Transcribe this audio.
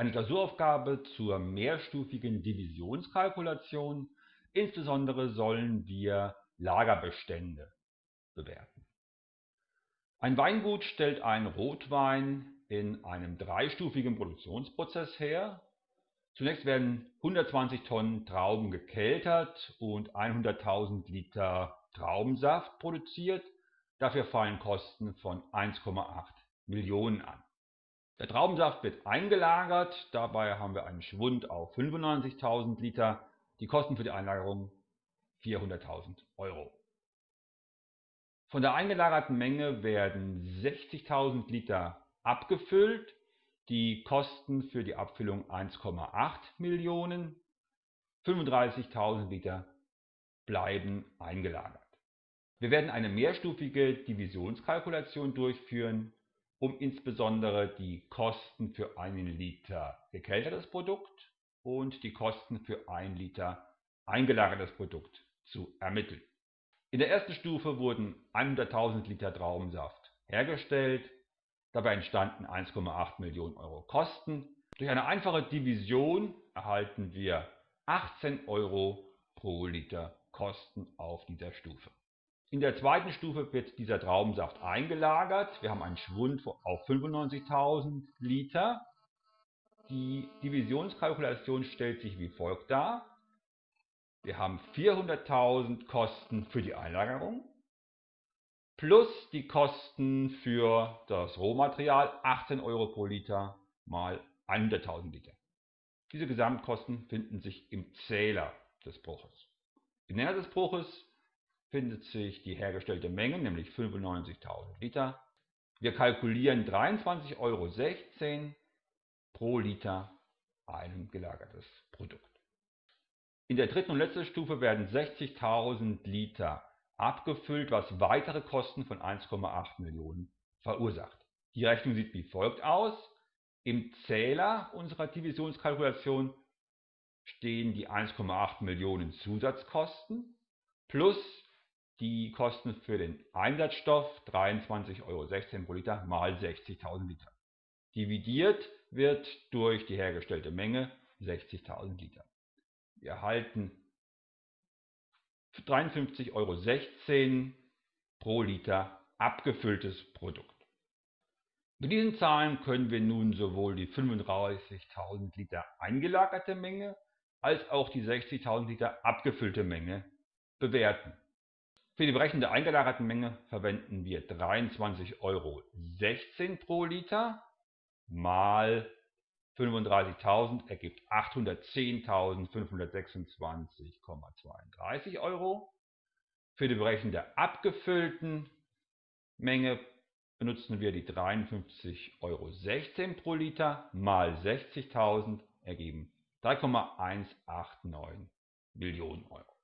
eine Klausuraufgabe zur mehrstufigen Divisionskalkulation. Insbesondere sollen wir Lagerbestände bewerten. Ein Weingut stellt einen Rotwein in einem dreistufigen Produktionsprozess her. Zunächst werden 120 Tonnen Trauben gekeltert und 100.000 Liter Traubensaft produziert. Dafür fallen Kosten von 1,8 Millionen an. Der Traubensaft wird eingelagert, dabei haben wir einen Schwund auf 95.000 Liter, die Kosten für die Einlagerung 400.000 Euro. Von der eingelagerten Menge werden 60.000 Liter abgefüllt, die Kosten für die Abfüllung 1,8 Millionen, 35.000 Liter bleiben eingelagert. Wir werden eine mehrstufige Divisionskalkulation durchführen, um insbesondere die Kosten für einen Liter gekeltertes Produkt und die Kosten für ein Liter eingelagertes Produkt zu ermitteln. In der ersten Stufe wurden 100.000 Liter Traubensaft hergestellt. Dabei entstanden 1,8 Millionen Euro Kosten. Durch eine einfache Division erhalten wir 18 Euro pro Liter Kosten auf dieser Stufe. In der zweiten Stufe wird dieser Traubensaft eingelagert. Wir haben einen Schwund auf 95.000 Liter. Die Divisionskalkulation stellt sich wie folgt dar. Wir haben 400.000 Kosten für die Einlagerung plus die Kosten für das Rohmaterial 18 Euro pro Liter mal 100.000 Liter. Diese Gesamtkosten finden sich im Zähler des Bruches. Im Nenner des Bruches findet sich die hergestellte Menge, nämlich 95.000 Liter. Wir kalkulieren 23,16 Euro pro Liter ein gelagertes Produkt. In der dritten und letzten Stufe werden 60.000 Liter abgefüllt, was weitere Kosten von 1,8 Millionen verursacht. Die Rechnung sieht wie folgt aus. Im Zähler unserer Divisionskalkulation stehen die 1,8 Millionen Zusatzkosten plus die Kosten für den Einsatzstoff 23,16 Euro pro Liter mal 60.000 Liter. Dividiert wird durch die hergestellte Menge 60.000 Liter. Wir erhalten 53,16 Euro pro Liter abgefülltes Produkt. Mit diesen Zahlen können wir nun sowohl die 35.000 Liter eingelagerte Menge als auch die 60.000 Liter abgefüllte Menge bewerten. Für die Berechnung der eingelagerten Menge verwenden wir 23,16 Euro pro Liter mal 35.000 ergibt 810.526,32 Euro. Für die Berechnung der abgefüllten Menge benutzen wir die 53,16 Euro pro Liter mal 60.000 ergeben 3,189 Millionen Euro.